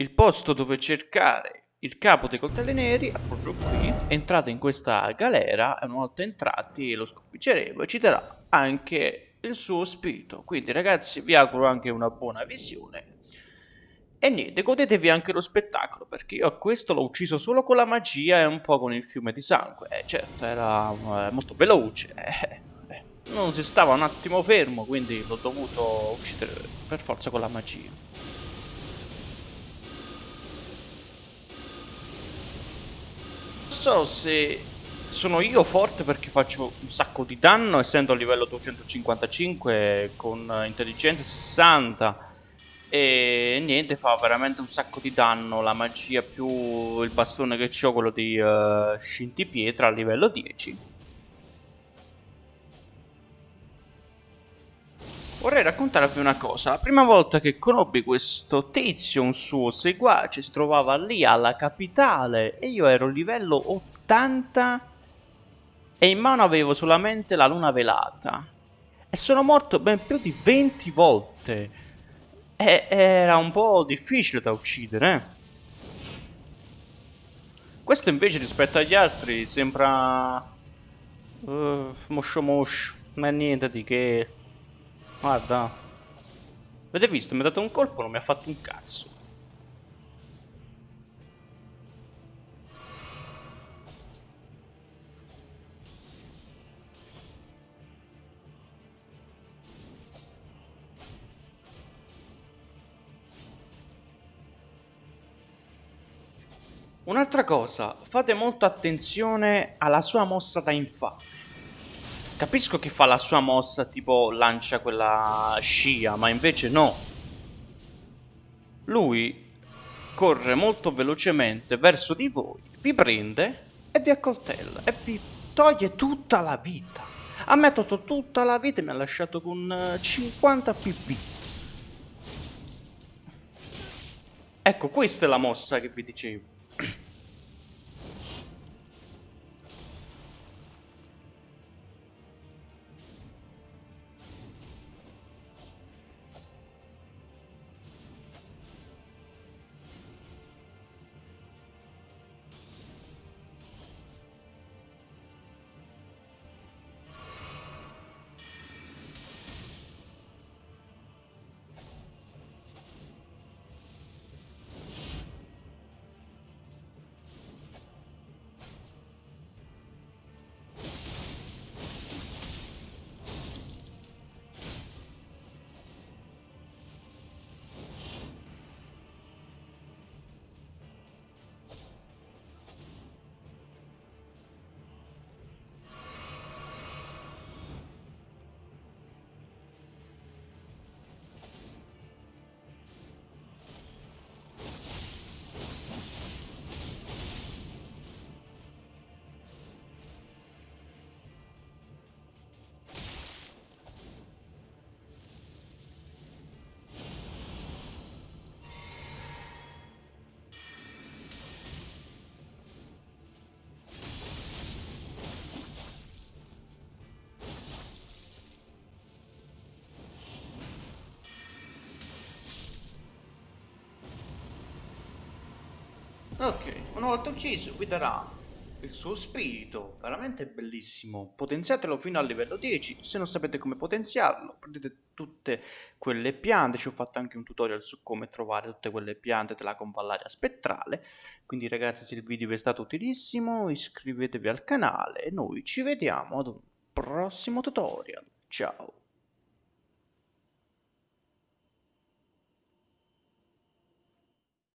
il posto dove cercare il capo dei coltelli neri è proprio qui. Entrate in questa galera e una volta entrati lo sconfiggeremo e ci darà anche il suo spirito. Quindi ragazzi vi auguro anche una buona visione. E niente, godetevi anche lo spettacolo, perché io a questo l'ho ucciso solo con la magia e un po' con il fiume di sangue. Eh, certo, era eh, molto veloce. Eh, eh. Non si stava un attimo fermo, quindi l'ho dovuto uccidere per forza con la magia. So se sono io forte perché faccio un sacco di danno essendo a livello 255 con intelligenza 60 e niente fa veramente un sacco di danno. La magia più il bastone che ho quello di uh, scintipietra a livello 10 Vorrei raccontarvi una cosa, la prima volta che conobbi questo tizio, un suo seguace, si trovava lì alla capitale e io ero livello 80 e in mano avevo solamente la luna velata. E sono morto ben più di 20 volte. E era un po' difficile da uccidere. Eh? Questo invece rispetto agli altri sembra... Uh, moscio moscio, non niente di che... Guarda. Avete visto? Mi ha dato un colpo, non mi ha fatto un cazzo. Un'altra cosa, fate molta attenzione alla sua mossa da infame. Capisco che fa la sua mossa tipo lancia quella scia, ma invece no. Lui corre molto velocemente verso di voi, vi prende e vi accoltella e vi toglie tutta la vita. Ha tolto tutta la vita e mi ha lasciato con 50 eh, pv. Ecco, questa è la mossa che vi dicevo. Ok, una volta ucciso vi darà il suo spirito, veramente bellissimo. Potenziatelo fino al livello 10, se non sapete come potenziarlo, prendete tutte quelle piante, ci ho fatto anche un tutorial su come trovare tutte quelle piante della convallaria spettrale. Quindi ragazzi se il video vi è stato utilissimo iscrivetevi al canale e noi ci vediamo ad un prossimo tutorial. Ciao!